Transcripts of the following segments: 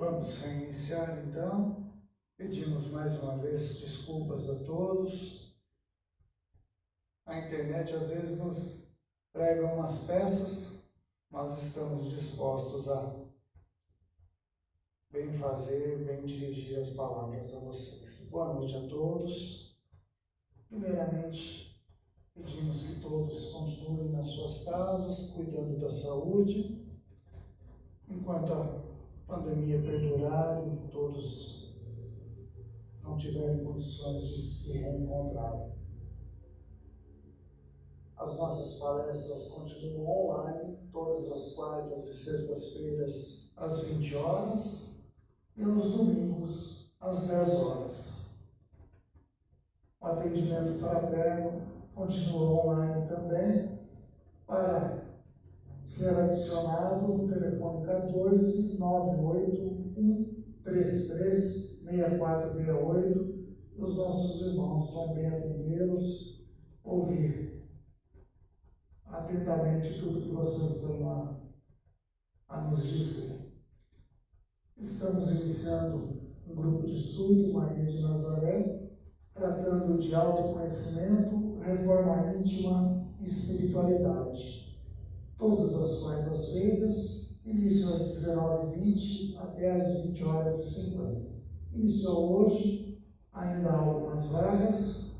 Vamos reiniciar então. Pedimos mais uma vez desculpas a todos. A internet às vezes nos prega umas peças, mas estamos dispostos a bem fazer, bem dirigir as palavras a vocês. Boa noite a todos. Primeiramente, pedimos que todos continuem nas suas casas, cuidando da saúde, enquanto a pandemia perdurar e todos não tiverem condições de se reencontrar. As nossas palestras continuam online, todas as quartas e sextas-feiras, às 20 horas, e aos domingos, às 10 horas. O atendimento fraterno continua online também, para ser adicionado o telefone 14 98 133 6468. Os nossos irmãos bem atendê-los, ouvir atentamente tudo que vocês têm a, a nos dizer. Estamos iniciando um grupo de estudo, Maria de Nazaré, tratando de autoconhecimento, reforma íntima e espiritualidade todas as quartas-feiras, início às 19h20 até às 20 horas e 50. Iniciou hoje, ainda há algumas vagas,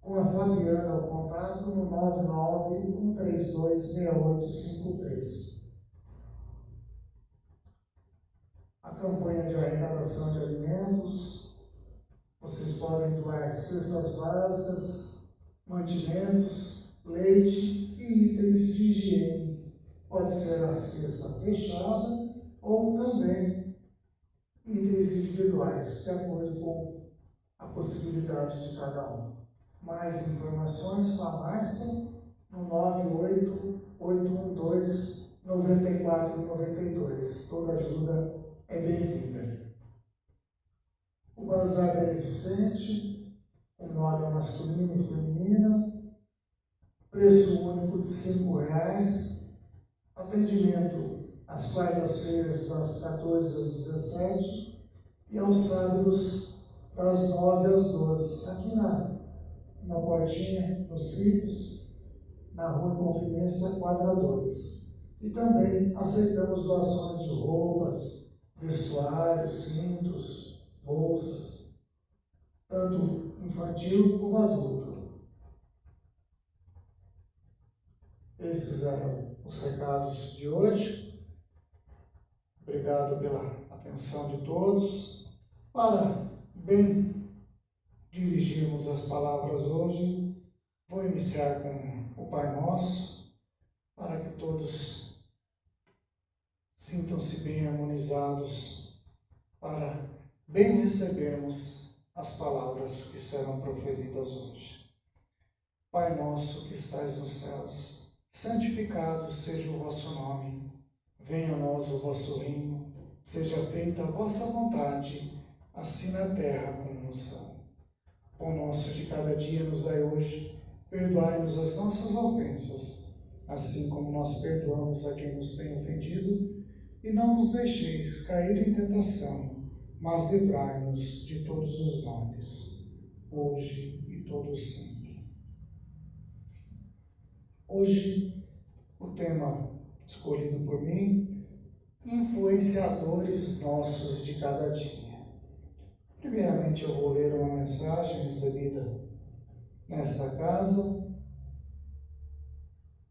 com a Fabiana ao contato no 991326853. A campanha de arrecadação de alimentos, vocês podem doar cestas básicas, mantimentos, leite, higiene. Pode ser a cesta fechada ou também itens individuais, de acordo com a possibilidade de cada um. Mais informações com a Márcia no 98812 9492. Toda ajuda é bem-vinda. O Bazar Beneficente, com moda masculina e feminina, preço único de cinco reais, atendimento às quartas-feiras das 14 às 17 e aos sábados das 9 às 12, aqui na, na portinha, no Cipos, na Rua Confidência, quadra 2. E também aceitamos doações de roupas, vestuários, cintos, bolsas, tanto infantil como adulto. Esses eram os recados de hoje. Obrigado pela atenção de todos. Para bem dirigirmos as palavras hoje, vou iniciar com o Pai Nosso, para que todos sintam-se bem harmonizados, para bem recebermos as palavras que serão proferidas hoje. Pai nosso que estais nos céus, santificado seja o vosso nome. Venha a nós o vosso reino. Seja feita a vossa vontade, assim na terra como no céu. O nosso de cada dia nos dai hoje. Perdoai-nos as nossas ofensas, assim como nós perdoamos a quem nos tem ofendido. E não nos deixeis cair em tentação, mas livrai-nos de todos os males, hoje e todo sempre. Hoje, o tema escolhido por mim, influenciadores nossos de cada dia. Primeiramente, eu vou ler uma mensagem recebida nesta casa,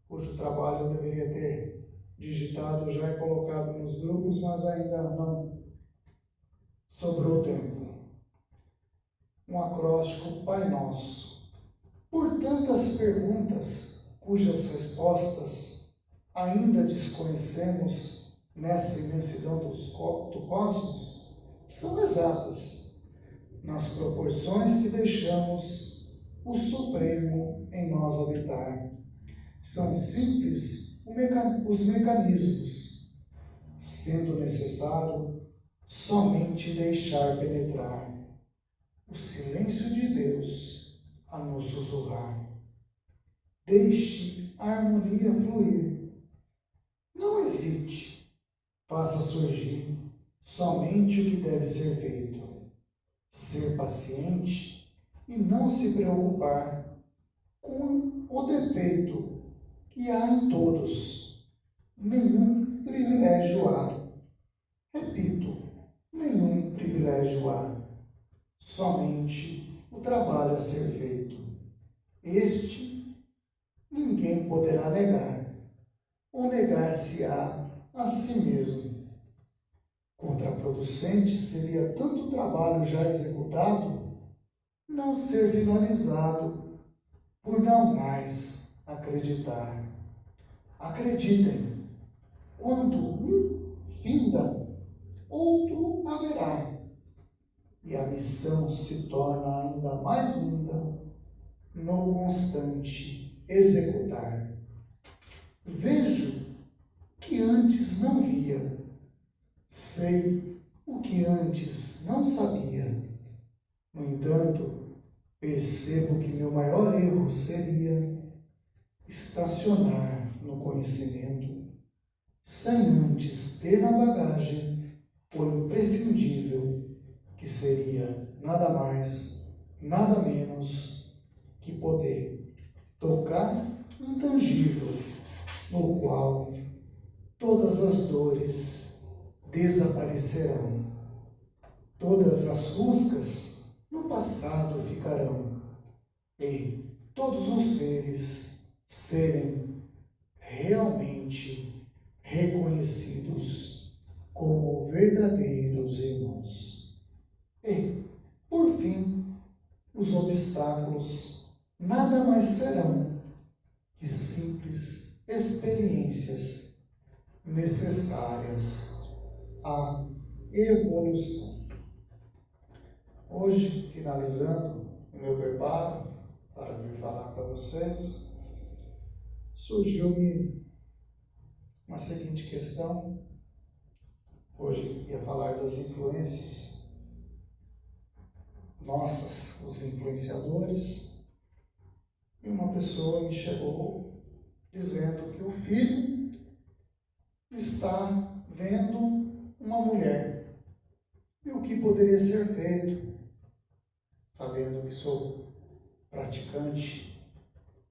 cujo trabalho eu deveria ter digitado já e colocado nos grupos, mas ainda não sobrou tempo. Um acróstico Pai Nosso. Por tantas perguntas, cujas respostas ainda desconhecemos nessa imensidão do cosmos, são exatas nas proporções que deixamos o Supremo em nós habitar. São simples os mecanismos, sendo necessário somente deixar penetrar o silêncio de Deus a nos sussurrar. Deixe a harmonia fluir. Não hesite. Faça surgir somente o que deve ser feito, ser paciente e não se preocupar com o defeito que há em todos. Nenhum privilégio há. Repito, nenhum privilégio há. Somente o trabalho a ser feito. Este poderá negar, ou negar-se-á a si mesmo. Contraproducente seria tanto trabalho já executado não ser finalizado por não mais acreditar. Acreditem, quando um finda, outro haverá, e a missão se torna ainda mais linda no constante executar. Vejo que antes não via, sei o que antes não sabia. No entanto, percebo que meu maior erro seria estacionar no conhecimento, sem antes ter na bagagem o imprescindível, que seria nada mais, nada menos que poder tocar intangível, no qual todas as dores desaparecerão, todas as ruscas no passado ficarão, e todos os seres serem realmente reconhecidos como verdadeiros irmãos. E, por fim, os obstáculos nada mais serão que simples experiências necessárias à evolução. Hoje, finalizando o meu preparo para vir falar para vocês, surgiu-me uma seguinte questão. Hoje ia falar das influências nossas, os influenciadores, e uma pessoa me chegou dizendo que o filho está vendo uma mulher. E o que poderia ser feito, sabendo que sou praticante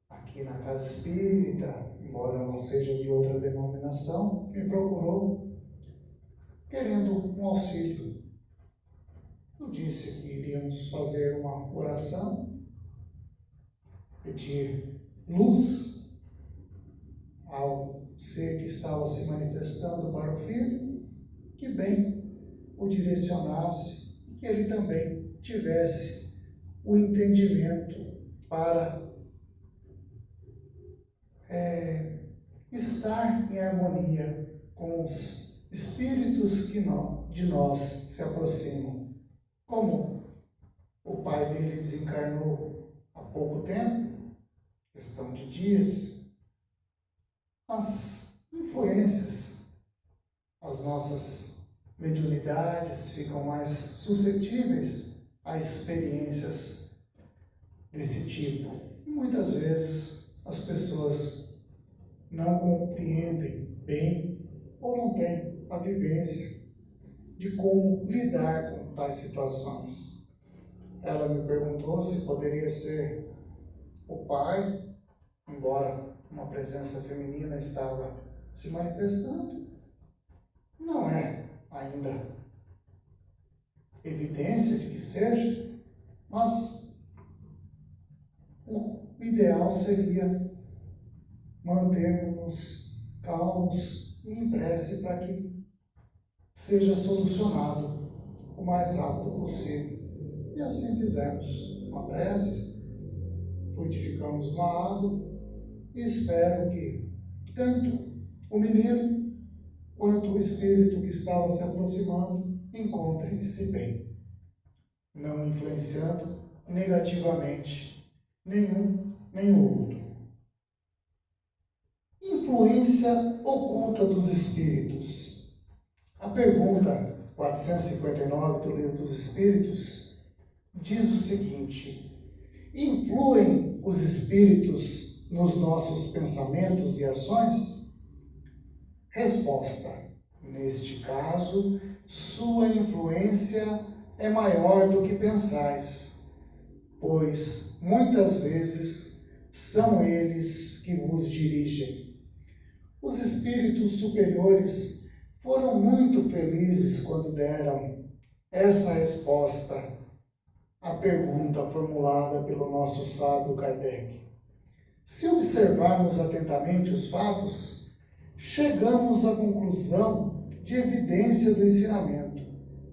aqui na casa espírita, embora não seja de outra denominação, me procurou querendo um auxílio. Eu disse que iríamos fazer uma oração, pedir luz ao ser que estava se manifestando para o filho, que bem o direcionasse, que ele também tivesse o entendimento para é, estar em harmonia com os espíritos que não, de nós se aproximam. Como o pai dele desencarnou há pouco tempo, questão de dias, as influências, as nossas mediunidades ficam mais suscetíveis a experiências desse tipo. E muitas vezes as pessoas não compreendem bem ou não têm a vivência de como lidar com tais situações. Ela me perguntou se poderia ser o pai, embora uma presença feminina estava se manifestando. Não é ainda evidência de que seja, mas o ideal seria mantermos calmos e em prece para que seja solucionado o mais rápido possível. E assim fizemos uma prece, frutificamos uma água espero que tanto o menino quanto o espírito que estava se aproximando encontrem-se bem, não influenciando negativamente nenhum nem o outro influência oculta dos espíritos. A pergunta 459 do Livro dos Espíritos diz o seguinte: Influem os espíritos nos nossos pensamentos e ações? Resposta: Neste caso, sua influência é maior do que pensais, pois muitas vezes são eles que vos dirigem. Os espíritos superiores foram muito felizes quando deram essa resposta à pergunta formulada pelo nosso sábio Kardec. Se observarmos atentamente os fatos, chegamos à conclusão de evidência do ensinamento.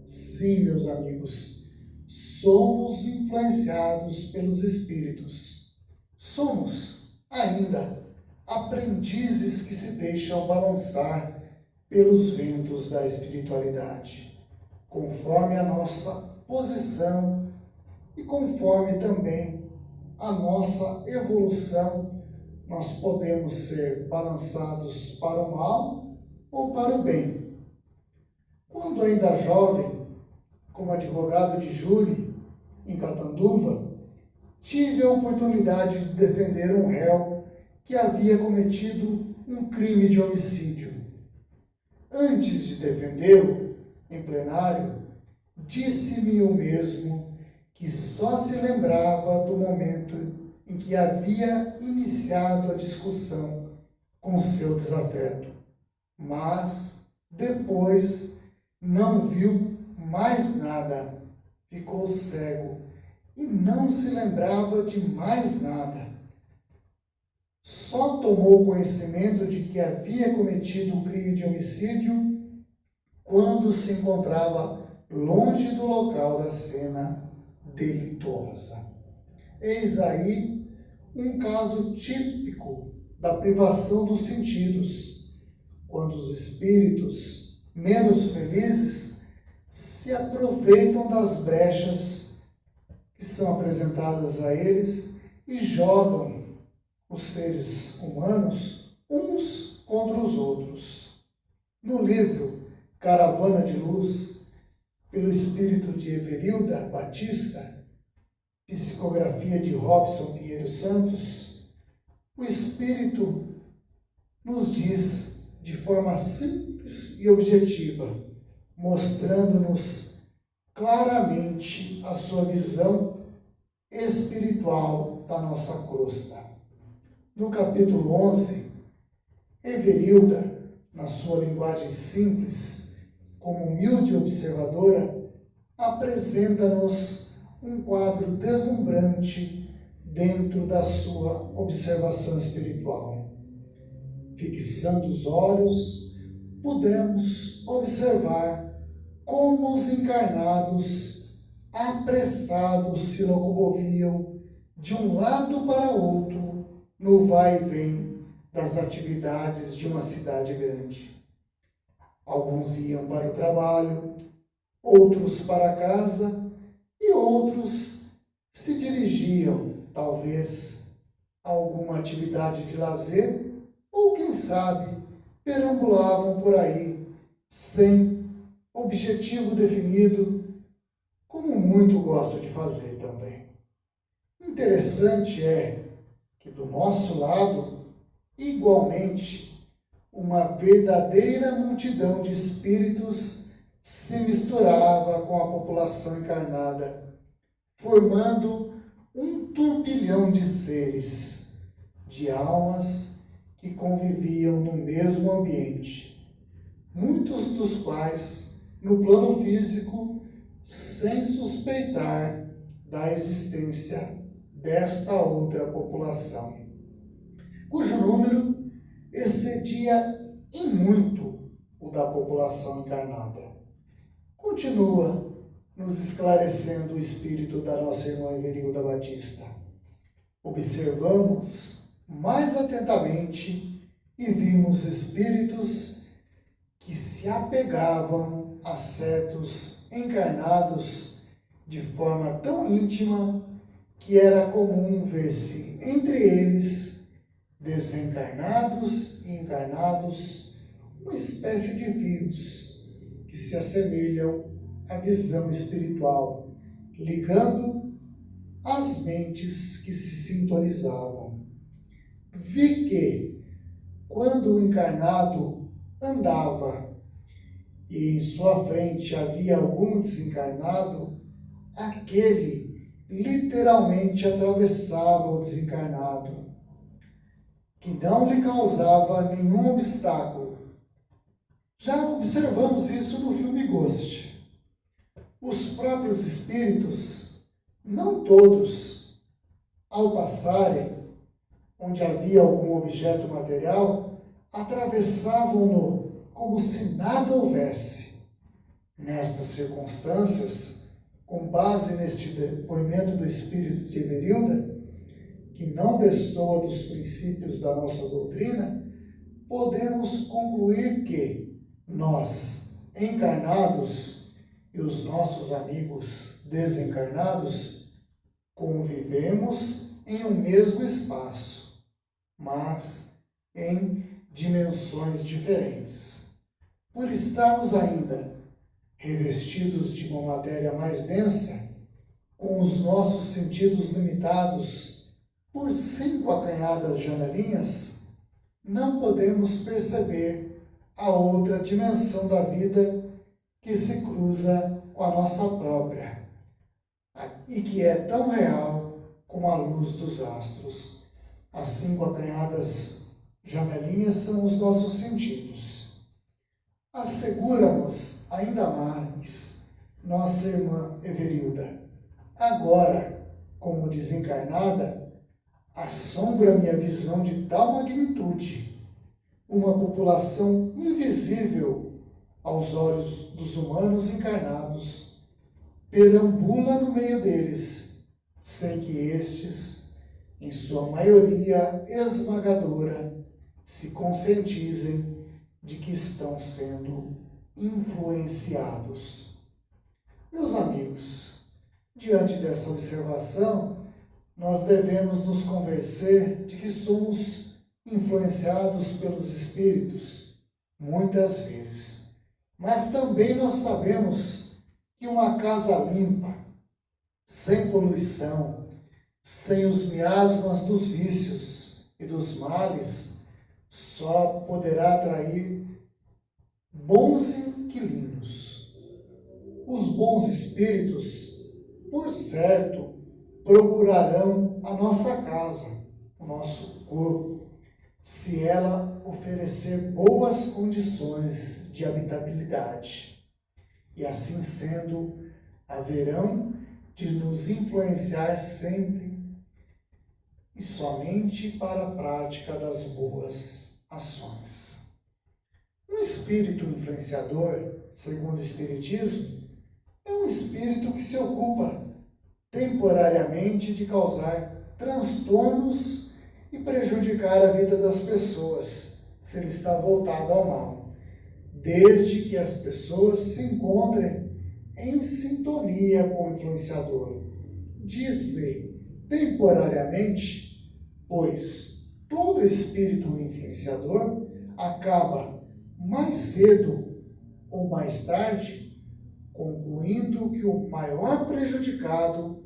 Sim, meus amigos, somos influenciados pelos Espíritos. Somos, ainda, aprendizes que se deixam balançar pelos ventos da espiritualidade, conforme a nossa posição e conforme também a nossa evolução, nós podemos ser balançados para o mal ou para o bem. Quando ainda jovem, como advogado de júri em Catanduva, tive a oportunidade de defender um réu que havia cometido um crime de homicídio. Antes de defendê-lo em plenário, disse-me o mesmo que só se lembrava do momento em que havia iniciado a discussão com seu desafeto, mas depois não viu mais nada, ficou cego e não se lembrava de mais nada. Só tomou conhecimento de que havia cometido um crime de homicídio quando se encontrava longe do local da cena delituosa. Eis aí um caso típico da privação dos sentidos, quando os espíritos menos felizes se aproveitam das brechas que são apresentadas a eles e jogam os seres humanos uns contra os outros. No livro Caravana de Luz, pelo espírito de Everilda Batista, psicografia de Robson Pinheiro Santos, o espírito nos diz de forma simples e objetiva, mostrando-nos claramente a sua visão espiritual da nossa crosta. No capítulo 11, Everilda, na sua linguagem simples, como humilde observadora, apresenta-nos um quadro deslumbrante dentro da sua observação espiritual. Fixando os olhos pudemos observar como os encarnados apressados se locomoviam de um lado para outro no vai e vem das atividades de uma cidade grande. Alguns iam para o trabalho, outros para casa e outros se dirigiam, talvez, a alguma atividade de lazer ou, quem sabe, perambulavam por aí, sem objetivo definido, como muito gosto de fazer também. Interessante é que do nosso lado, igualmente, uma verdadeira multidão de espíritos se misturava com a população encarnada, formando um turbilhão de seres, de almas que conviviam no mesmo ambiente, muitos dos quais, no plano físico, sem suspeitar da existência desta outra população, cujo número excedia em muito o da população encarnada. Continua nos esclarecendo o espírito da nossa irmã Everilda Batista. Observamos mais atentamente e vimos espíritos que se apegavam a certos encarnados de forma tão íntima que era comum ver-se entre eles desencarnados e encarnados uma espécie de fios que se assemelham à visão espiritual, ligando as mentes que se sintonizavam. Vi que, quando o encarnado andava e em sua frente havia algum desencarnado, aquele literalmente atravessava o desencarnado, que não lhe causava nenhum obstáculo. Já observamos isso no filme Ghost. Os próprios espíritos, não todos, ao passarem onde havia algum objeto material, atravessavam-no como se nada houvesse. Nestas circunstâncias, com base neste depoimento do espírito de Everilda, que não destoa dos princípios da nossa doutrina, podemos concluir que nós, encarnados, e os nossos amigos desencarnados, convivemos em um mesmo espaço mas em dimensões diferentes. Por estarmos ainda revestidos de uma matéria mais densa, com os nossos sentidos limitados por cinco acanhadas janelinhas, não podemos perceber a outra dimensão da vida que se cruza com a nossa própria e que é tão real como a luz dos astros. As cinco acanhadas janelinhas são os nossos sentidos. Assegura-nos ainda mais, nossa irmã Everilda. Agora, como desencarnada, assombra-me a visão de tal magnitude, uma população invisível aos olhos dos humanos encarnados, perambula no meio deles, sem que estes em sua maioria esmagadora, se conscientizem de que estão sendo influenciados. Meus amigos, diante dessa observação, nós devemos nos convencer de que somos influenciados pelos espíritos, muitas vezes. Mas também nós sabemos que uma casa limpa, sem poluição, sem os miasmas dos vícios e dos males, só poderá atrair bons inquilinos. Os bons espíritos, por certo, procurarão a nossa casa, o nosso corpo, se ela oferecer boas condições de habitabilidade. E assim sendo, haverão de nos influenciar sempre e somente para a prática das boas ações. Um espírito influenciador, segundo o Espiritismo, é um espírito que se ocupa temporariamente de causar transtornos e prejudicar a vida das pessoas, se ele está voltado ao mal, desde que as pessoas se encontrem em sintonia com o influenciador. Diz-lhe temporariamente, pois todo espírito influenciador acaba mais cedo ou mais tarde concluindo que o maior prejudicado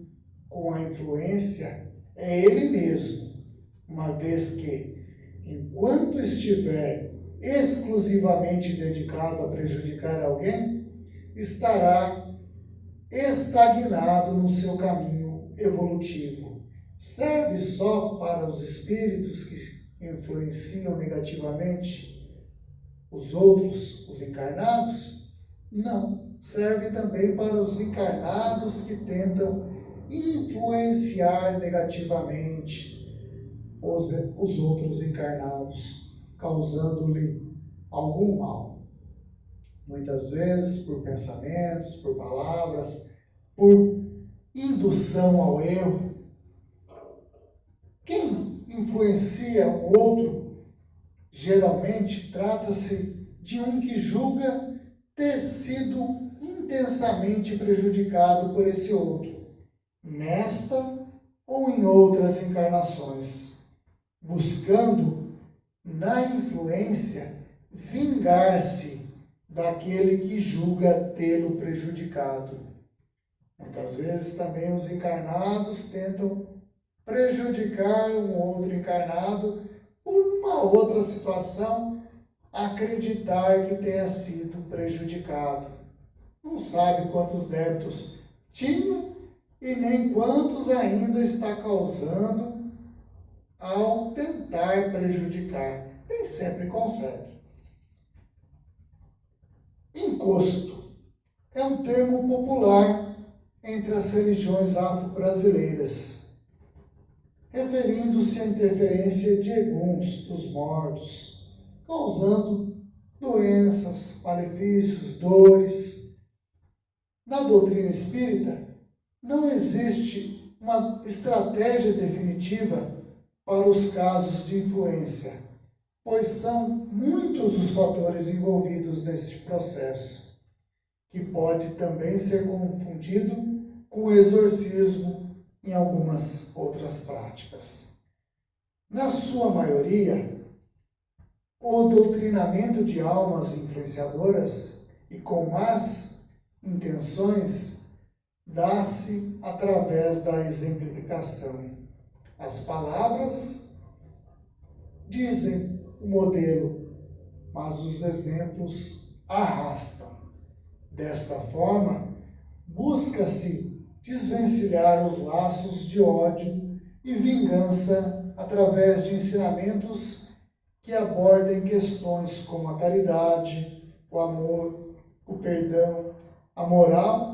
com a influência é ele mesmo, uma vez que, enquanto estiver exclusivamente dedicado a prejudicar alguém, estará estagnado no seu caminho evolutivo serve só para os espíritos que influenciam negativamente os outros, os encarnados? Não. Serve também para os encarnados que tentam influenciar negativamente os, os outros encarnados, causando-lhe algum mal. Muitas vezes por pensamentos, por palavras, por indução ao erro, quem influencia o outro, geralmente trata-se de um que julga ter sido intensamente prejudicado por esse outro, nesta ou em outras encarnações, buscando na influência vingar-se daquele que julga tê-lo prejudicado. Muitas vezes também os encarnados tentam prejudicar um outro encarnado por uma outra situação, acreditar que tenha sido prejudicado. Não sabe quantos débitos tinha e nem quantos ainda está causando ao tentar prejudicar. Nem sempre consegue. Encosto é um termo popular entre as religiões afro-brasileiras, referindo-se à interferência de eguns dos mortos, causando doenças, malefícios, dores. Na doutrina espírita, não existe uma estratégia definitiva para os casos de influência, pois são muitos os fatores envolvidos nesse processo, que pode também ser confundido com o exorcismo em algumas outras práticas. Na sua maioria, o doutrinamento de almas influenciadoras e com más intenções dá-se através da exemplificação. As palavras dizem o modelo, mas os exemplos arrastam. Desta forma, busca-se desvencilhar os laços de ódio e vingança através de ensinamentos que abordem questões como a caridade, o amor, o perdão, a moral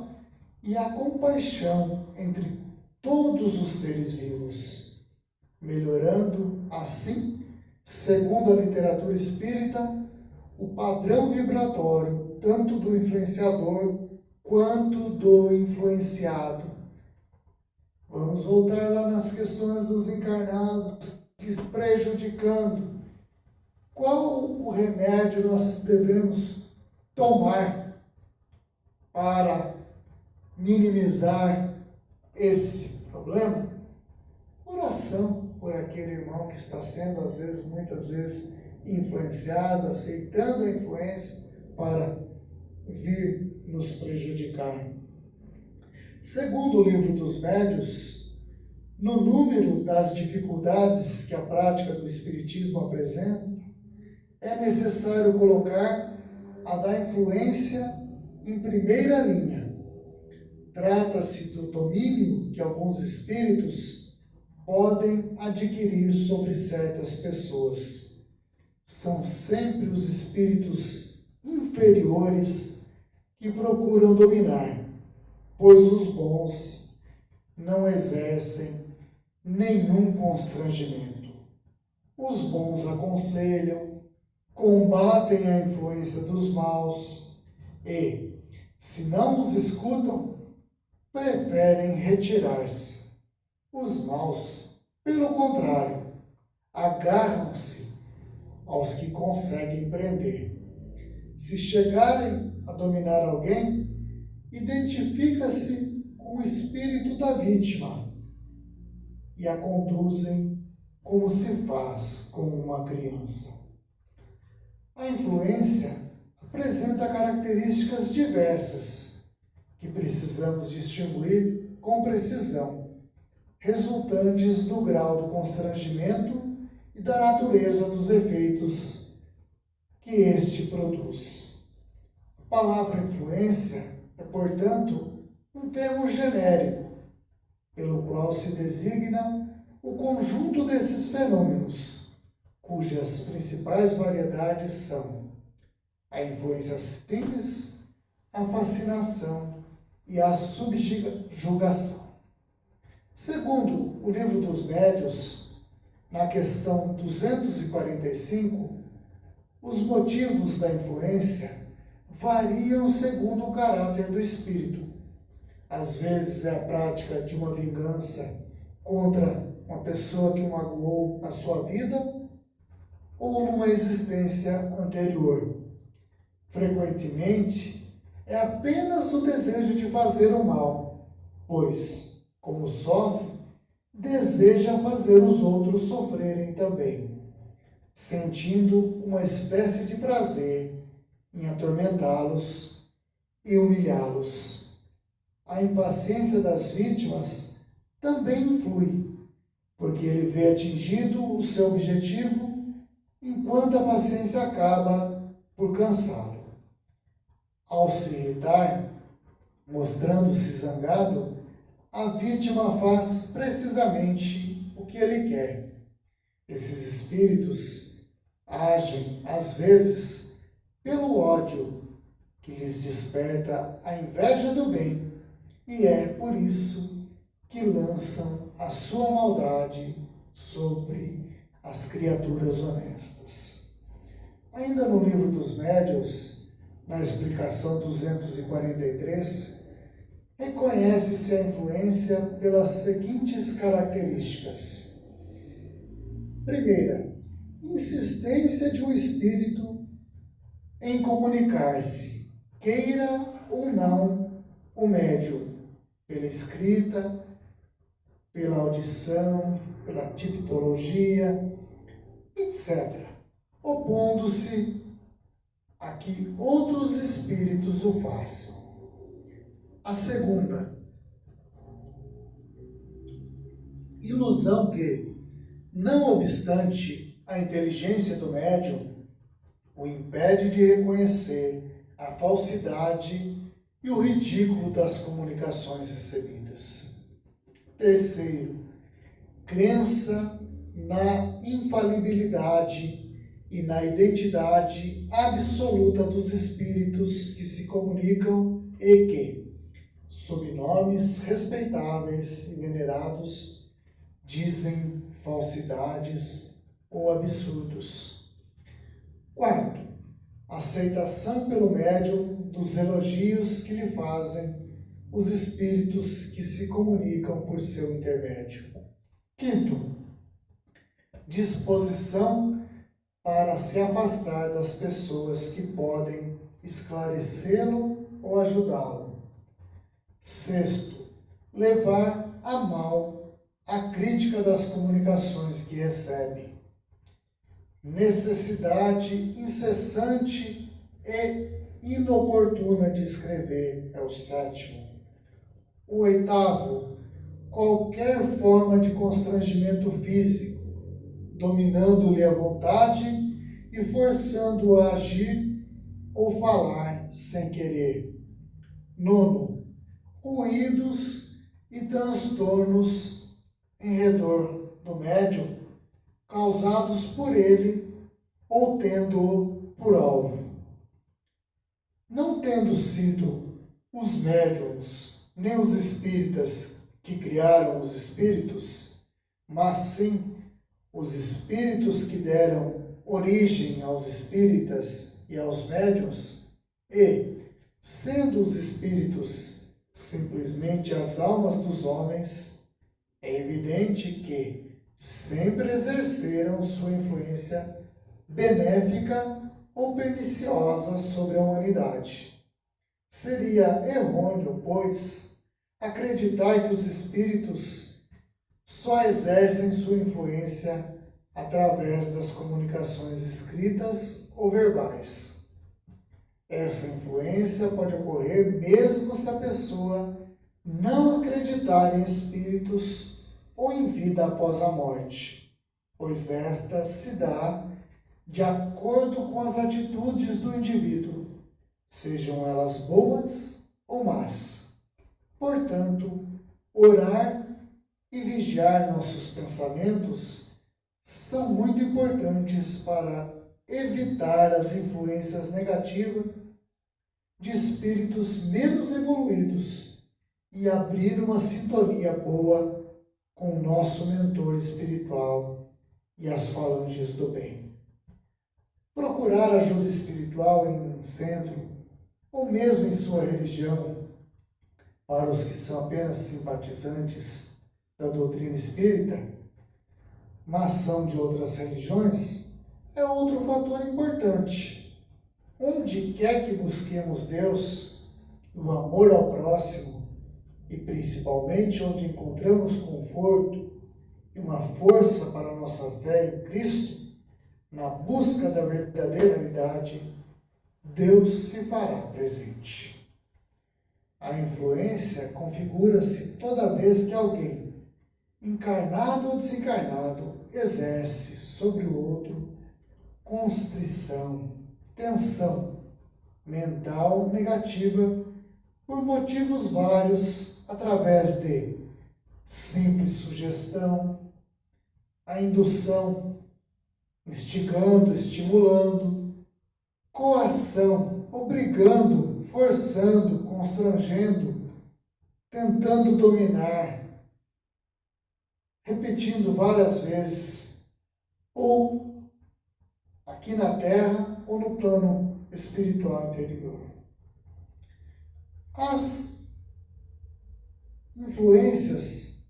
e a compaixão entre todos os seres vivos, melhorando assim, segundo a literatura espírita, o padrão vibratório tanto do influenciador quanto do influenciado. Vamos voltar lá nas questões dos encarnados, prejudicando. Qual o remédio nós devemos tomar para minimizar esse problema? Oração por aquele irmão que está sendo, às vezes, muitas vezes, influenciado, aceitando a influência para vir nos prejudicar. Segundo o livro dos médios, no número das dificuldades que a prática do Espiritismo apresenta, é necessário colocar a da influência em primeira linha Trata-se do domínio que alguns espíritos podem adquirir sobre certas pessoas. São sempre os espíritos inferiores que procuram dominar, pois os bons não exercem nenhum constrangimento. Os bons aconselham, combatem a influência dos maus e, se não os escutam, preferem retirar-se. Os maus, pelo contrário, agarram-se aos que conseguem prender. Se chegarem a dominar alguém, identifica-se com o espírito da vítima e a conduzem como se faz com uma criança. A influência apresenta características diversas que precisamos distinguir com precisão, resultantes do grau do constrangimento e da natureza dos efeitos que este produz. A palavra influência é, portanto, um termo genérico, pelo qual se designa o conjunto desses fenômenos, cujas principais variedades são a influência simples, a fascinação e a subjugação. Segundo o livro dos médios, na questão 245, os motivos da influência variam segundo o caráter do espírito. Às vezes é a prática de uma vingança contra uma pessoa que magoou na sua vida ou numa existência anterior. Frequentemente, é apenas o desejo de fazer o mal, pois, como sofre, deseja fazer os outros sofrerem também, sentindo uma espécie de prazer em atormentá-los e humilhá-los. A impaciência das vítimas também influi, porque ele vê atingido o seu objetivo enquanto a paciência acaba por cansá-lo. Ao se irritar, mostrando-se zangado, a vítima faz precisamente o que ele quer. Esses espíritos agem, às vezes, pelo ódio que lhes desperta a inveja do bem, e é por isso que lançam a sua maldade sobre as criaturas honestas. Ainda no livro dos médios, na explicação 243, reconhece-se a influência pelas seguintes características. Primeira, insistência de um espírito em comunicar-se, queira ou não o médium, pela escrita, pela audição, pela tipologia, etc., opondo-se a que outros espíritos o façam. A segunda, ilusão que, não obstante a inteligência do médium, o impede de reconhecer a falsidade e o ridículo das comunicações recebidas. Terceiro, crença na infalibilidade e na identidade absoluta dos espíritos que se comunicam e que, sob nomes respeitáveis e venerados, dizem falsidades ou absurdos. Quarto, aceitação pelo médium dos elogios que lhe fazem os espíritos que se comunicam por seu intermédio. Quinto, disposição para se afastar das pessoas que podem esclarecê-lo ou ajudá-lo. Sexto, levar a mal a crítica das comunicações que recebe. Necessidade incessante e inoportuna de escrever é o sétimo. O oitavo, qualquer forma de constrangimento físico, dominando-lhe a vontade e forçando-o a agir ou falar sem querer. Nono, ruídos e transtornos em redor do médium causados por ele ou tendo-o por alvo. Não tendo sido os médiums nem os espíritas que criaram os espíritos, mas sim os espíritos que deram origem aos espíritas e aos médiums, e, sendo os espíritos simplesmente as almas dos homens, é evidente que sempre exerceram sua influência benéfica ou perniciosa sobre a humanidade. Seria errôneo, pois, acreditar que os espíritos só exercem sua influência através das comunicações escritas ou verbais. Essa influência pode ocorrer mesmo se a pessoa não acreditar em espíritos ou em vida após a morte, pois esta se dá de acordo com as atitudes do indivíduo, sejam elas boas ou más. Portanto, orar e vigiar nossos pensamentos são muito importantes para evitar as influências negativas de espíritos menos evoluídos e abrir uma sintonia boa com o nosso mentor espiritual e as falanges do bem. Procurar ajuda espiritual em um centro ou mesmo em sua religião, para os que são apenas simpatizantes da doutrina espírita, mas são de outras religiões, é outro fator importante Onde quer que busquemos Deus, o amor ao próximo, e principalmente onde encontramos conforto e uma força para nossa fé em Cristo, na busca da verdadeira verdade, Deus se fará presente. A influência configura-se toda vez que alguém, encarnado ou desencarnado, exerce sobre o outro constrição, tensão mental negativa por motivos vários, através de simples sugestão, a indução, instigando, estimulando, coação, obrigando, forçando, constrangendo, tentando dominar, repetindo várias vezes, ou aqui na Terra ou no plano espiritual interior. As influências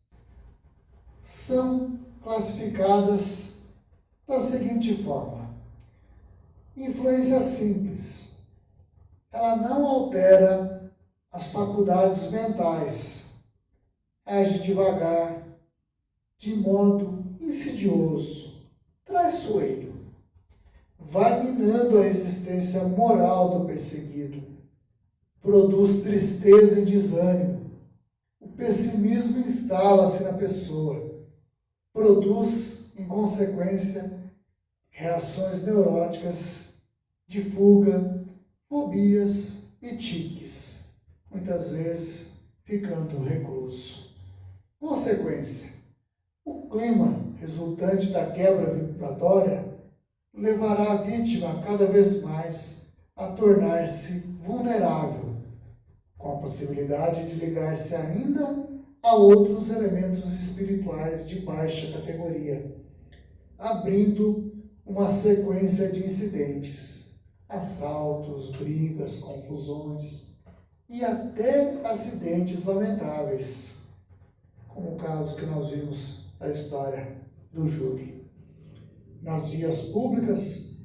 são classificadas da seguinte forma: influência simples. Ela não altera as faculdades mentais, age devagar, de modo insidioso, traiçoeiro, vai minando a existência moral do perseguido, produz tristeza e desânimo. O pessimismo instala-se na pessoa, produz, em consequência, reações neuróticas de fuga, fobias e tiques, muitas vezes ficando recluso. Consequência: clima resultante da quebra vibratória levará a vítima cada vez mais a tornar-se vulnerável, com a possibilidade de ligar-se ainda a outros elementos espirituais de baixa categoria, abrindo uma sequência de incidentes, assaltos, brigas, confusões e até acidentes lamentáveis, como o caso que nós vimos da história do Júlio. Nas vias públicas,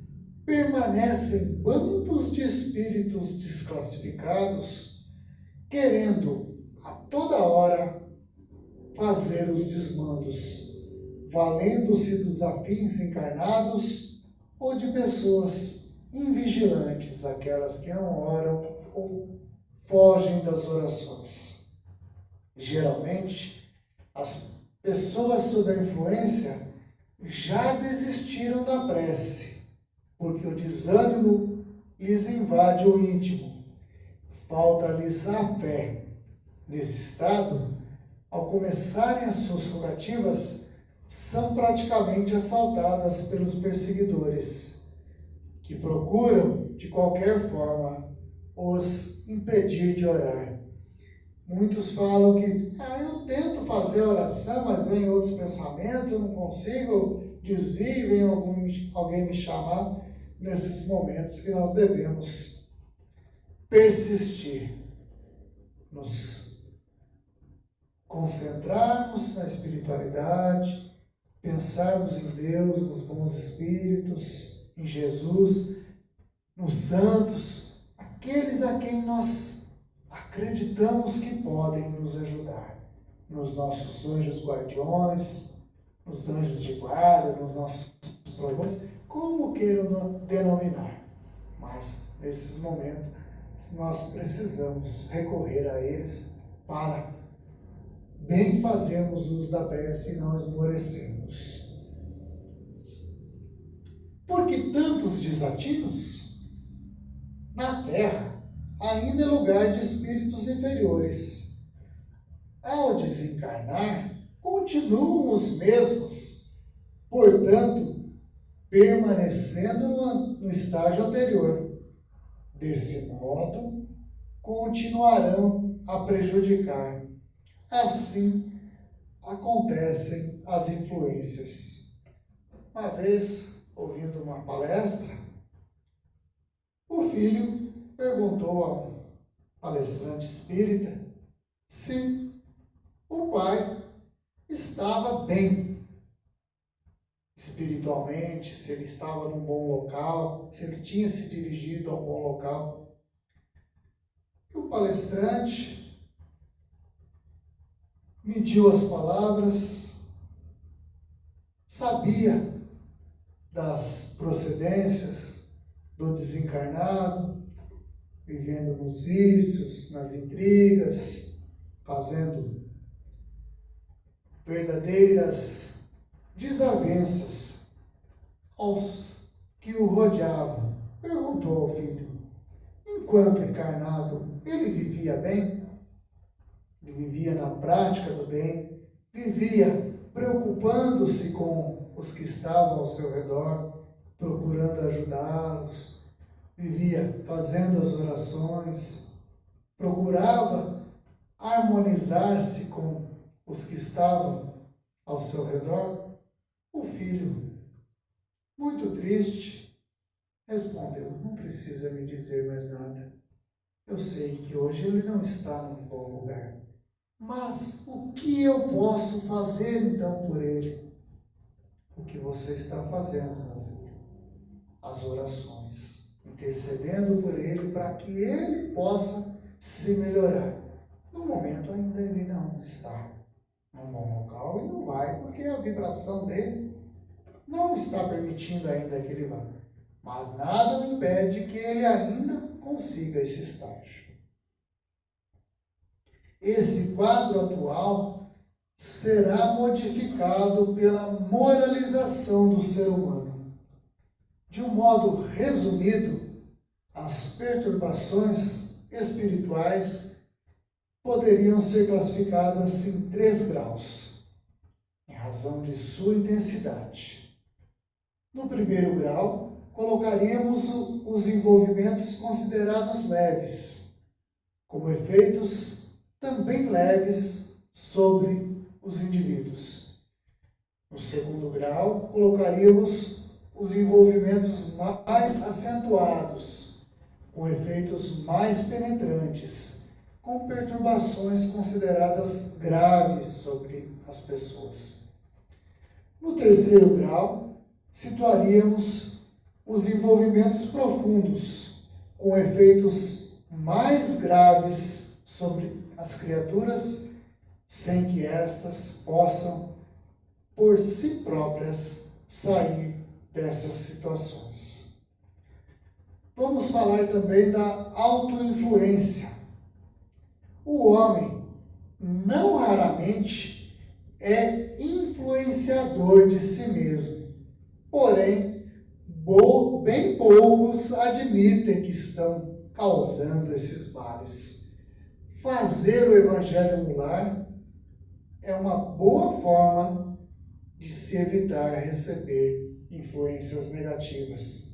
permanecem bandos de espíritos desclassificados, querendo a toda hora fazer os desmandos, valendo-se dos afins encarnados ou de pessoas invigilantes, aquelas que não oram ou fogem das orações. Geralmente, as pessoas sob a influência já desistiram da prece porque o desânimo lhes invade o íntimo. Falta-lhes a fé. Nesse estado, ao começarem as suas rogativas, são praticamente assaltadas pelos perseguidores, que procuram, de qualquer forma, os impedir de orar. Muitos falam que, ah, eu tento fazer oração, mas vem outros pensamentos, eu não consigo, desvio, vem algum, alguém me chamar nesses momentos que nós devemos persistir, nos concentrarmos na espiritualidade, pensarmos em Deus, nos bons espíritos, em Jesus, nos santos, aqueles a quem nós acreditamos que podem nos ajudar, nos nossos anjos guardiões, nos anjos de guarda, nos nossos problemas como queiram denominar. Mas, nesses momentos, nós precisamos recorrer a eles para bem fazermos uso da prece e não esmorecermos. Por que tantos desatinos? Na Terra ainda é lugar de espíritos inferiores. Ao desencarnar, continuam os mesmos. Portanto, permanecendo no, estágio anterior. Desse modo, continuarão a prejudicar. Assim acontecem as influências. Uma vez, ouvindo uma palestra, o filho perguntou a um palestrante espírita se o pai estava bem espiritualmente, se ele estava num bom local, se ele tinha se dirigido a um bom local. E o palestrante mediu as palavras, sabia das procedências do desencarnado, vivendo nos vícios, nas intrigas, fazendo verdadeiras desavenças aos que o rodeava, perguntou ao filho: Enquanto encarnado, ele vivia bem? Ele vivia na prática do bem, vivia preocupando-se com os que estavam ao seu redor, procurando ajudá-los, vivia fazendo as orações, procurava harmonizar-se com os que estavam ao seu redor. O filho, muito triste, respondeu: Não precisa me dizer mais nada. Eu sei que hoje ele não está num bom lugar. Mas o que eu posso fazer então por ele? O que você está fazendo, meu filho? As orações, intercedendo por ele para que ele possa se melhorar. No momento ainda ele não está num bom local e não vai, porque a vibração dele não está permitindo ainda que ele vá. Mas nada impede que ele ainda consiga esse estágio esse quadro atual será modificado pela moralização do ser humano. De um modo resumido, as perturbações espirituais poderiam ser classificadas em três graus, em razão de sua intensidade. No primeiro grau, colocaríamos os envolvimentos considerados leves, como efeitos também leves sobre os indivíduos. No segundo grau, colocaríamos os envolvimentos mais acentuados, com efeitos mais penetrantes, com perturbações consideradas graves sobre as pessoas. No terceiro grau, situaríamos os envolvimentos profundos, com efeitos mais graves sobre as criaturas sem que estas possam, por si próprias, sair dessas situações. Vamos falar também da autoinfluência. O homem, não raramente, é influenciador de si mesmo. Porém, bem poucos admitem que estão causando esses males fazer o evangelho no lar é uma boa forma de se evitar receber influências negativas.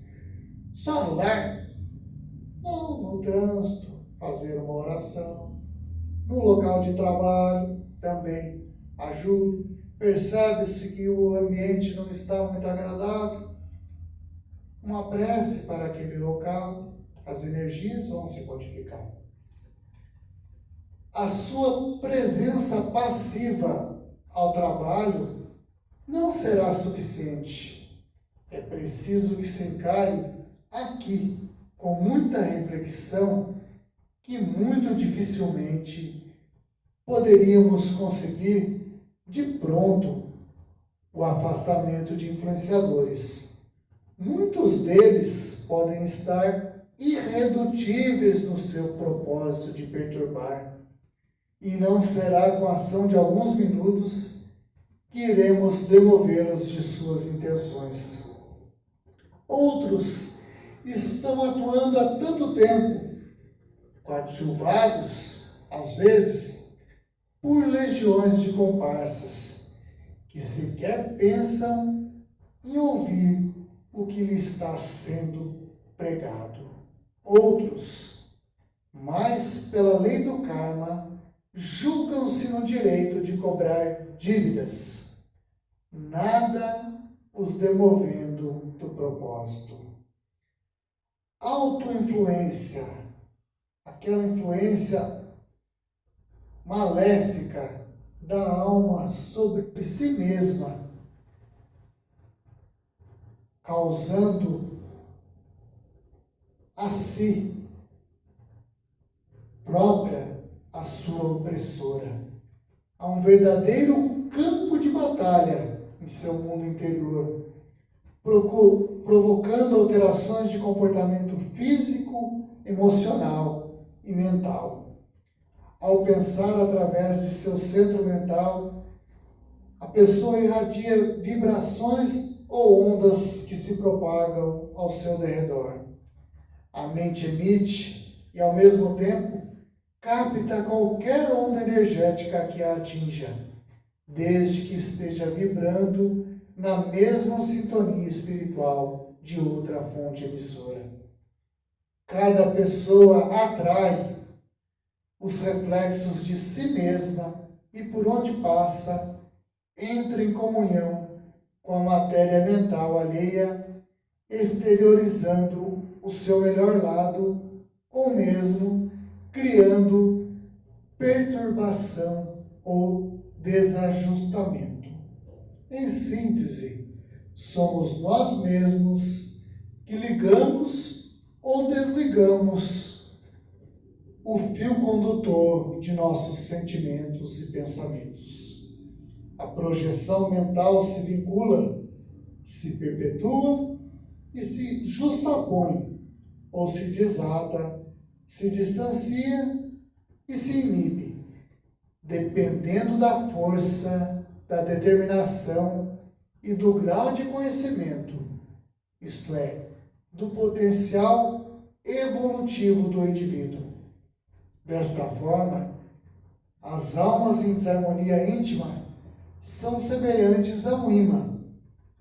Só no lar? Não, no trânsito, fazer uma oração. No local de trabalho também ajuda. Percebe-se que o ambiente não está muito agradável. Uma prece para aquele local, as energias vão se modificar a sua presença passiva ao trabalho não será suficiente. É preciso que se encare aqui, com muita reflexão, que muito dificilmente poderíamos conseguir de pronto o afastamento de influenciadores. Muitos deles podem estar irredutíveis no seu propósito de perturbar e não será com a ação de alguns minutos que iremos demovê-los de suas intenções. Outros estão atuando há tanto tempo, coadjuvados, às vezes, por legiões de comparsas, que sequer pensam em ouvir o que lhe está sendo pregado. Outros, mais pela lei do karma, julgam-se no direito de cobrar dívidas, nada os demovendo do propósito. Autoinfluência, aquela influência maléfica da alma sobre si mesma, causando a si própria a sua opressora. Há um verdadeiro campo de batalha em seu mundo interior, provocando alterações de comportamento físico, emocional e mental. Ao pensar através de seu centro mental, a pessoa irradia vibrações ou ondas que se propagam ao seu derredor. A mente emite e, ao mesmo tempo, capta qualquer onda energética que a atinja, desde que esteja vibrando na mesma sintonia espiritual de outra fonte emissora. Cada pessoa atrai os reflexos de si mesma e por onde passa, entra em comunhão com a matéria mental alheia, exteriorizando o seu melhor lado ou mesmo criando perturbação ou desajustamento. Em síntese, somos nós mesmos que ligamos ou desligamos o fio condutor de nossos sentimentos e pensamentos. A projeção mental se vincula, se perpetua e se justapõe ou se desata, se distancia e se inibe, dependendo da força, da determinação e do grau de conhecimento, isto é, do potencial evolutivo do indivíduo. Desta forma, as almas em desarmonia íntima são semelhantes a um imã.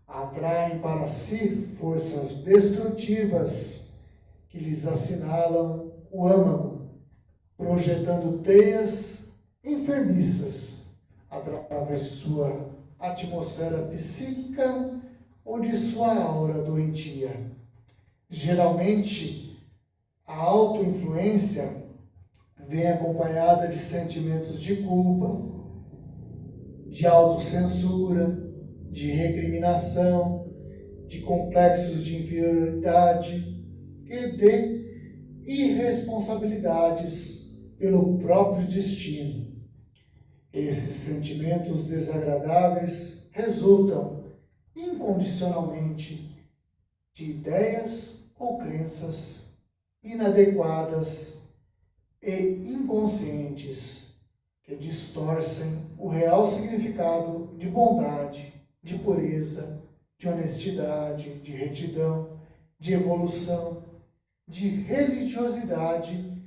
Atraem para si forças destrutivas que lhes assinalam o âmago, projetando teias enfermiças através de sua atmosfera psíquica ou de sua aura doentia. Geralmente, a autoinfluência vem acompanhada de sentimentos de culpa, de autocensura, de recriminação, de complexos de inferioridade e de irresponsabilidades pelo próprio destino. Esses sentimentos desagradáveis resultam incondicionalmente de ideias ou crenças inadequadas e inconscientes que distorcem o real significado de bondade, de pureza, de honestidade, de retidão, de evolução, de religiosidade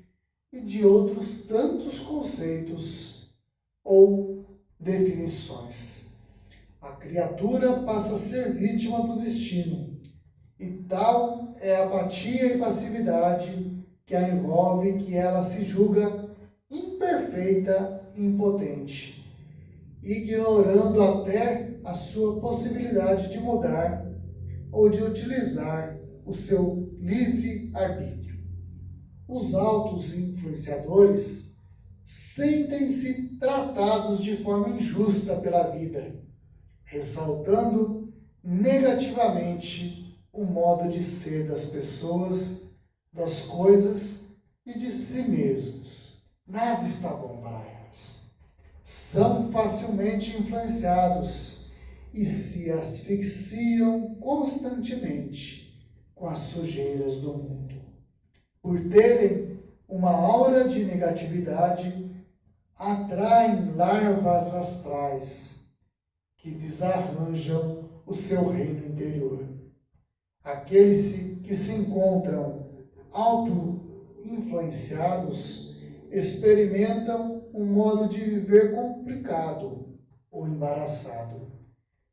e de outros tantos conceitos ou definições. A criatura passa a ser vítima do destino, e tal é a apatia e passividade que a envolve que ela se julga imperfeita e impotente, ignorando até a sua possibilidade de mudar ou de utilizar o seu livre arbítrio. Os altos influenciadores sentem-se tratados de forma injusta pela vida, ressaltando negativamente o modo de ser das pessoas, das coisas e de si mesmos. Nada está bom para elas. São facilmente influenciados e se asfixiam constantemente com as sujeiras do mundo. Por terem uma aura de negatividade, atraem larvas astrais que desarranjam o seu reino interior. Aqueles que se encontram auto-influenciados experimentam um modo de viver complicado ou embaraçado.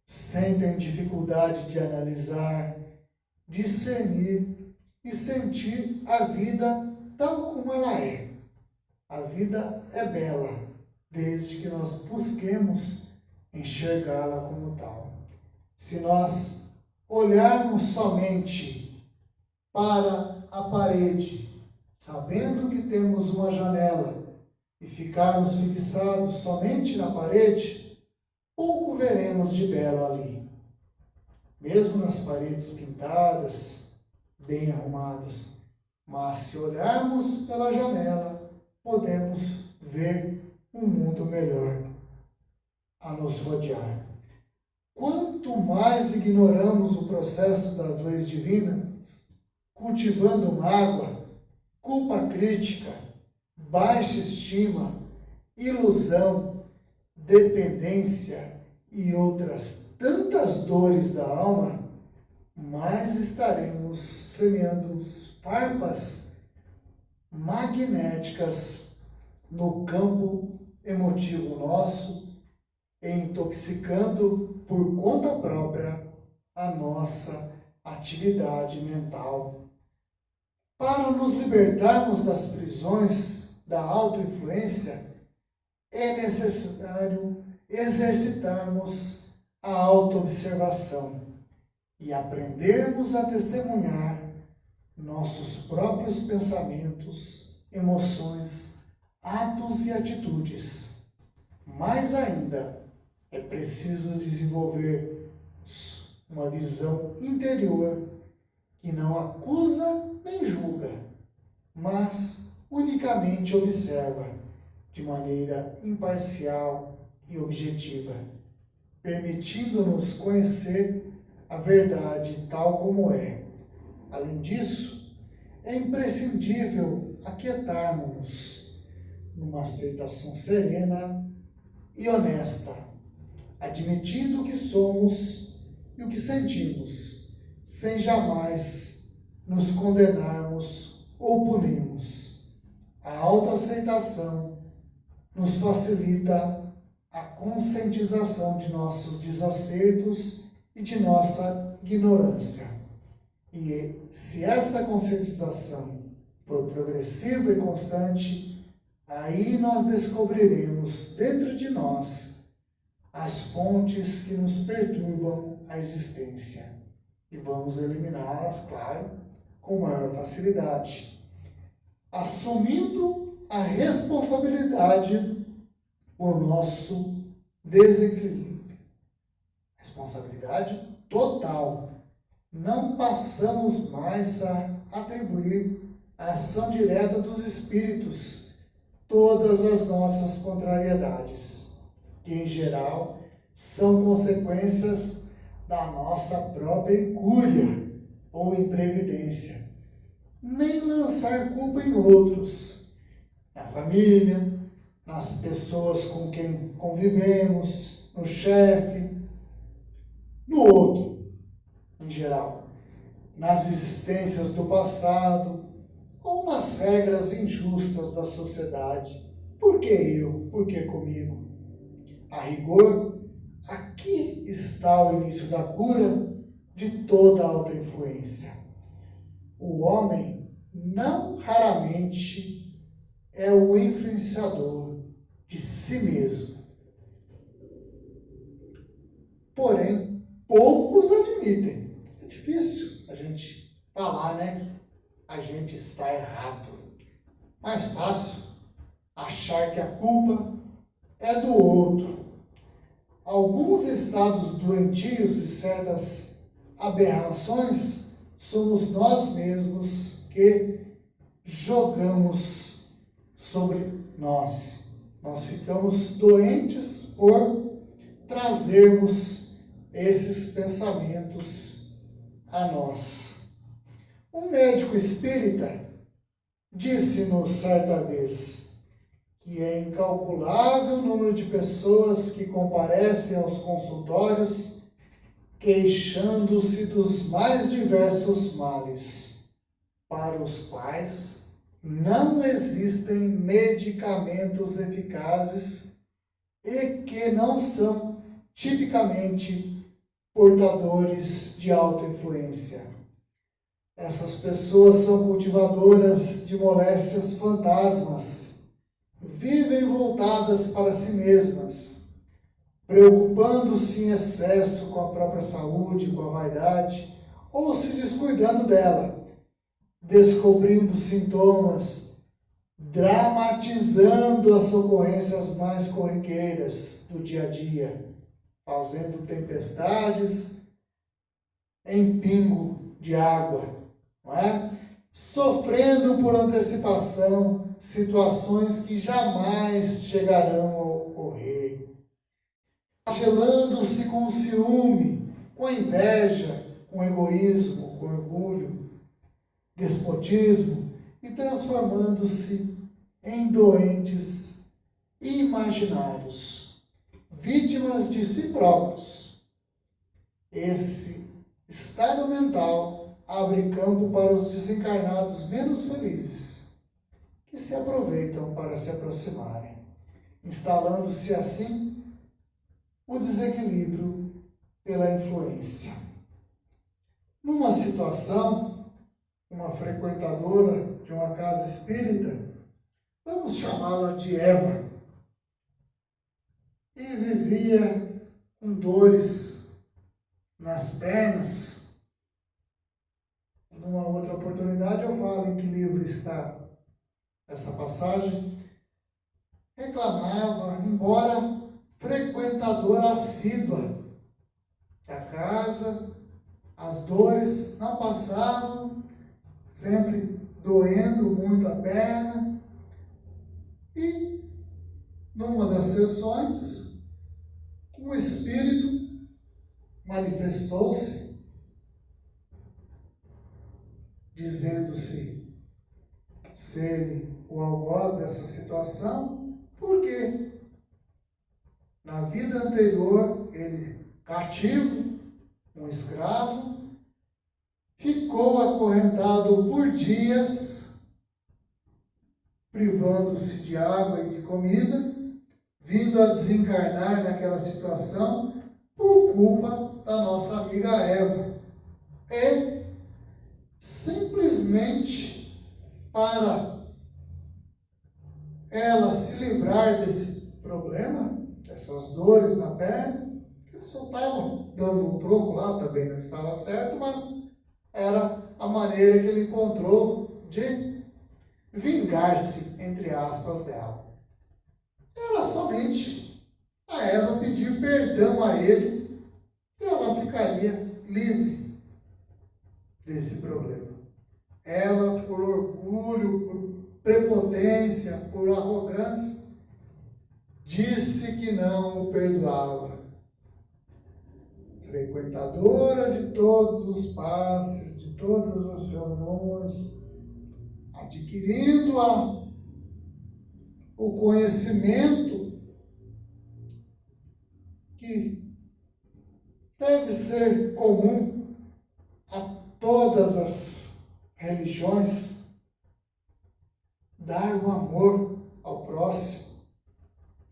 Sentem dificuldade de analisar, discernir e sentir a vida tal como ela é. A vida é bela, desde que nós busquemos enxergá-la como tal. Se nós olharmos somente para a parede, sabendo que temos uma janela, e ficarmos fixados somente na parede, pouco veremos de belo ali mesmo nas paredes pintadas, bem arrumadas. Mas se olharmos pela janela, podemos ver um mundo melhor a nos rodear. Quanto mais ignoramos o processo das leis divinas, cultivando mágoa, culpa crítica, baixa estima, ilusão, dependência e outras tantas dores da alma, mais estaremos semeando farpas magnéticas no campo emotivo nosso, intoxicando por conta própria a nossa atividade mental. Para nos libertarmos das prisões da autoinfluência, é necessário exercitarmos a autoobservação e aprendermos a testemunhar nossos próprios pensamentos, emoções, atos e atitudes. Mais ainda, é preciso desenvolver uma visão interior que não acusa nem julga, mas unicamente observa de maneira imparcial e objetiva, permitindo-nos conhecer a verdade tal como é. Além disso, é imprescindível aquietarmos numa aceitação serena e honesta, admitindo o que somos e o que sentimos, sem jamais nos condenarmos ou punirmos. A autoaceitação nos facilita a conscientização de nossos desacertos e de nossa ignorância. E se essa conscientização for progressiva e constante, aí nós descobriremos dentro de nós as fontes que nos perturbam a existência. E vamos eliminá-las, claro, com maior facilidade. Assumindo a responsabilidade por nosso desequilíbrio. Responsabilidade total. Não passamos mais a atribuir a ação direta dos espíritos todas as nossas contrariedades, que em geral são consequências da nossa própria incúria ou imprevidência. Nem lançar culpa em outros, na família, nas pessoas com quem convivemos, no chefe, no outro, em geral, nas existências do passado ou nas regras injustas da sociedade. Por que eu? Por que comigo? A rigor, aqui está o início da cura de toda auto-influência. O homem não raramente é o influenciador de si mesmo. Porém, poucos admitem. É difícil a gente falar, né? A gente está errado. Mais fácil achar que a culpa é do outro. Alguns estados doentios e certas aberrações somos nós mesmos que jogamos sobre nós nós ficamos doentes por trazermos esses pensamentos a nós. Um médico espírita disse-nos certa vez que é incalculável o número de pessoas que comparecem aos consultórios queixando-se dos mais diversos males, para os quais não existem medicamentos eficazes e que não são tipicamente portadores de autoinfluência. Essas pessoas são cultivadoras de moléstias fantasmas, vivem voltadas para si mesmas, preocupando-se em excesso com a própria saúde, com a vaidade, ou se descuidando dela descobrindo sintomas, dramatizando as ocorrências mais corriqueiras do dia a dia, fazendo tempestades em pingo de água, não é? sofrendo por antecipação situações que jamais chegarão a ocorrer, gelando-se com ciúme, com inveja, com egoísmo, com orgulho, despotismo e transformando-se em doentes imaginários, vítimas de si próprios, Esse estado mental abre campo para os desencarnados menos felizes, que se aproveitam para se aproximarem, instalando-se assim o desequilíbrio pela influência. Numa situação, uma frequentadora de uma casa espírita, vamos chamá-la de Eva, e vivia com dores nas pernas. Numa outra oportunidade eu falo em que livro está essa passagem. Reclamava, embora frequentadora assídua da casa, as dores não passavam, sempre doendo muito a perna. E numa das sessões, o espírito manifestou-se, dizendo-se ser o algoz dessa situação, porque na vida anterior ele, cativo, um escravo, ficou acorrentado por dias, privando-se de água e de comida, vindo a desencarnar naquela situação por culpa da nossa amiga Eva. E simplesmente para ela se livrar desse problema, dessas dores na perna, ele só estava dando um troco lá, também não estava certo, mas era a maneira que ele encontrou de vingar-se, entre aspas, dela era somente a Eva pedir perdão a ele e ela ficaria livre desse problema. Ela, por orgulho, por prepotência, por arrogância, disse que não o perdoava. Frequentadora de todos os passes, de todas as reuniões, adquirindo a o conhecimento que deve ser comum a todas as religiões, dar o amor ao próximo.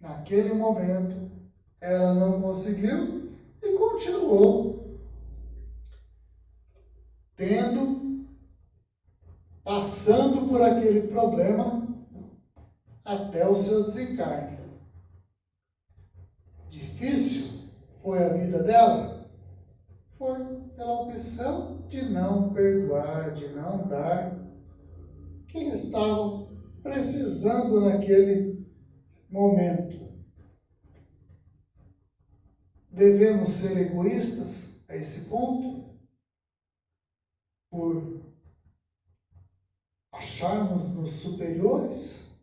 Naquele momento, ela não conseguiu e continuou tendo, passando por aquele problema até o seu desencarne. Difícil foi a vida dela? Foi pela opção de não perdoar, de não dar que eles estavam precisando naquele momento. Devemos ser egoístas a esse ponto? Por acharmos-nos superiores?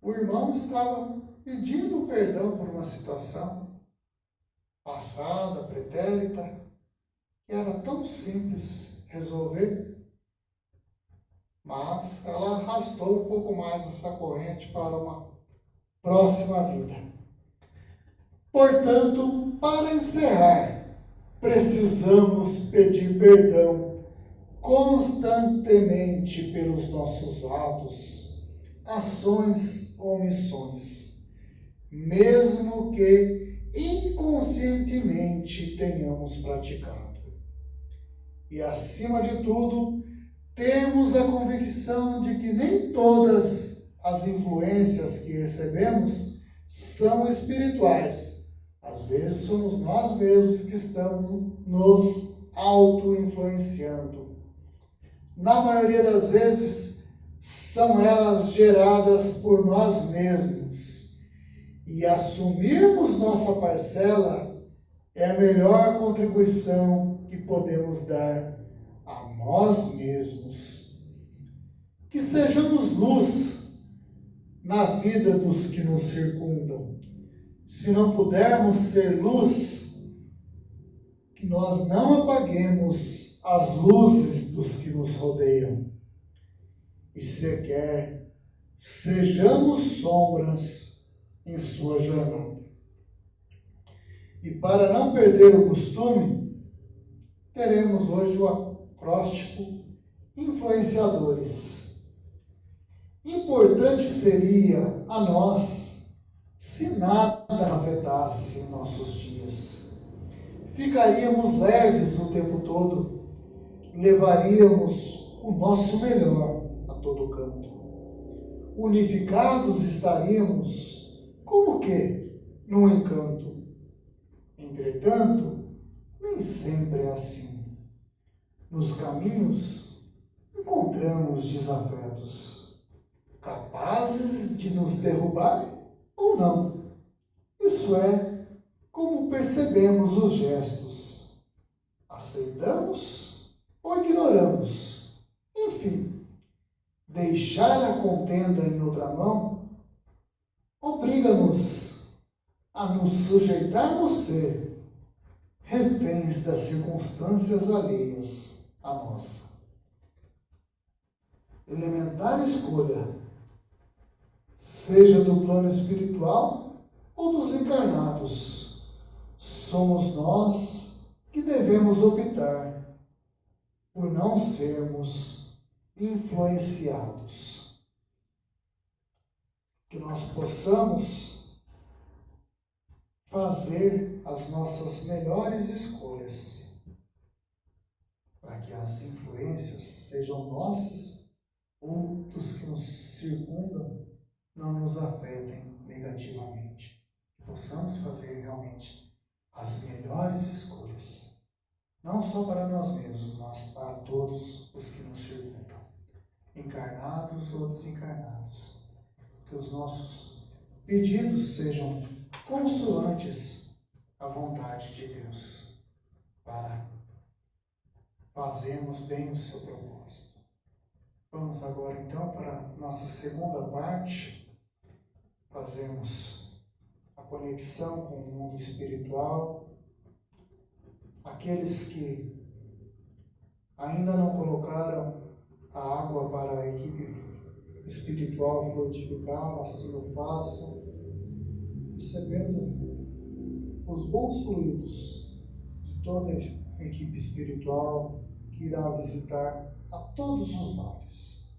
O irmão estava pedindo perdão por uma situação passada, pretérita, que era tão simples resolver, mas ela arrastou um pouco mais essa corrente para uma próxima vida. Portanto, para encerrar, precisamos pedir perdão constantemente pelos nossos atos, ações omissões, mesmo que inconscientemente tenhamos praticado. E acima de tudo, temos a convicção de que nem todas as influências que recebemos são espirituais. Às vezes somos nós mesmos que estamos nos auto-influenciando. Na maioria das vezes, são elas geradas por nós mesmos. E assumirmos nossa parcela é a melhor contribuição que podemos dar nós mesmos. Que sejamos luz na vida dos que nos circundam. Se não pudermos ser luz, que nós não apaguemos as luzes dos que nos rodeiam e sequer sejamos sombras em sua jornada. E para não perder o costume, teremos hoje o acróstico influenciadores. Importante seria a nós se nada afetasse nossos dias. Ficaríamos leves o tempo todo, levaríamos o nosso melhor a todo canto. Unificados estaríamos como que num encanto. Entretanto, nem sempre é assim. Nos caminhos encontramos desafetos, capazes de nos derrubar ou não. Isso é como percebemos os gestos. Aceitamos ou ignoramos. Enfim, deixar a contenda em outra mão obriga-nos a nos sujeitarmos ser reféns das circunstâncias alheias à nossa. Elementar escolha, seja do plano espiritual ou dos encarnados, somos nós que devemos optar por não sermos influenciados. Que nós possamos fazer as nossas melhores escolhas, para que as influências sejam nossas ou dos que nos circundam não nos afetem negativamente. Que possamos fazer realmente as melhores escolhas, não só para nós mesmos, mas para todos os que nos circundam, encarnados ou desencarnados. Que os nossos pedidos sejam consoantes à vontade de Deus, para fazermos bem o seu propósito. Vamos agora então para a nossa segunda parte, fazemos a conexão com o mundo espiritual. Aqueles que ainda não colocaram a água para a equipe espiritual fluidificar, assim o façam, recebendo os bons fluidos de toda a equipe espiritual que irá visitar a todos os lares.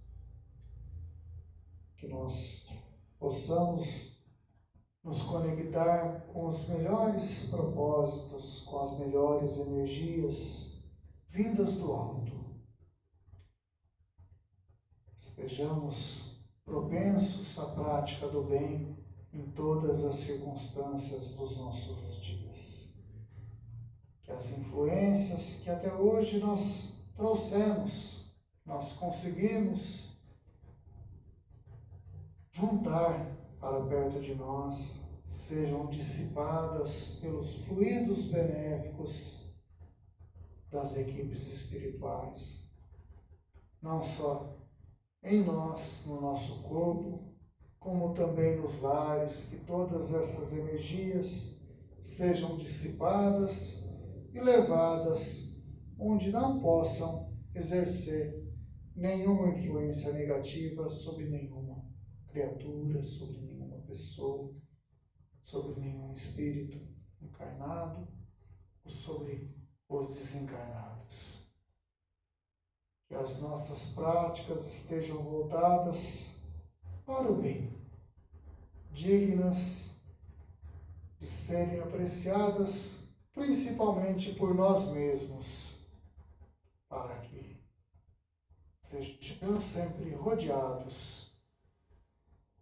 Que nós possamos nos conectar com os melhores propósitos, com as melhores energias vindas do alto. Estejamos propensos à prática do bem em todas as circunstâncias dos nossos dias. Que as influências que até hoje nós trouxemos, nós conseguimos juntar para perto de nós, sejam dissipadas pelos fluidos benéficos das equipes espirituais, não só em nós, no nosso corpo, como também nos lares, que todas essas energias sejam dissipadas e levadas onde não possam exercer nenhuma influência negativa sobre nenhuma criatura, sobre nenhuma pessoa, sobre nenhum espírito encarnado ou sobre os desencarnados. Que as nossas práticas estejam voltadas para o bem, dignas de serem apreciadas principalmente por nós mesmos, para que sejamos sempre rodeados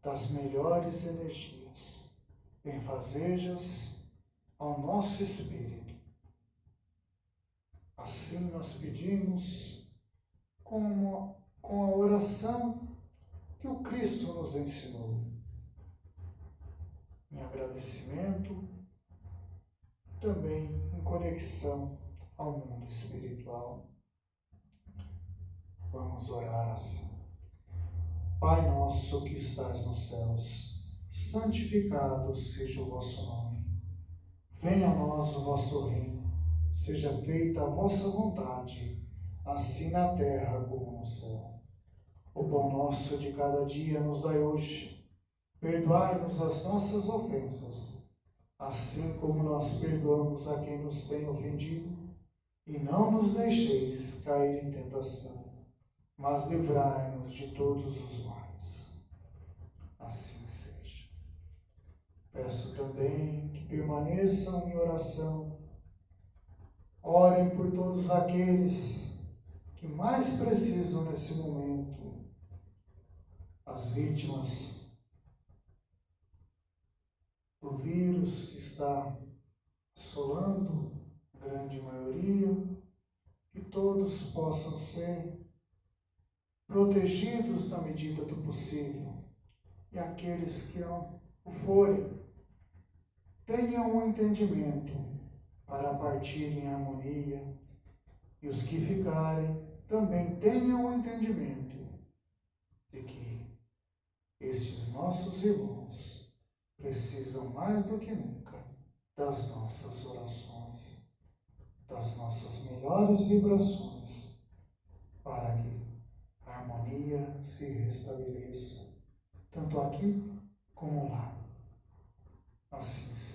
das melhores energias, benfazejas ao nosso espírito. Assim nós pedimos com, com a oração que o Cristo nos ensinou, em agradecimento também em conexão ao mundo espiritual. Vamos orar assim. Pai nosso que estás nos céus, santificado seja o vosso nome. Venha a nós o vosso reino, seja feita a vossa vontade, assim na terra como no céu. O pão nosso de cada dia nos dai hoje. Perdoai-nos as nossas ofensas, assim como nós perdoamos a quem nos tem ofendido, e não nos deixeis cair em tentação, mas livrai-nos de todos os males. Assim seja. Peço também que permaneçam em oração, orem por todos aqueles que mais precisam nesse momento, as vítimas do vírus que está assolando a grande maioria, que todos possam ser protegidos na medida do possível. E aqueles que não o forem, tenham um entendimento para partir em harmonia, e os que ficarem também tenham um entendimento de que estes nossos irmãos precisam mais do que nunca das nossas orações, das nossas melhores vibrações, para que a harmonia se restabeleça, tanto aqui como lá. Assim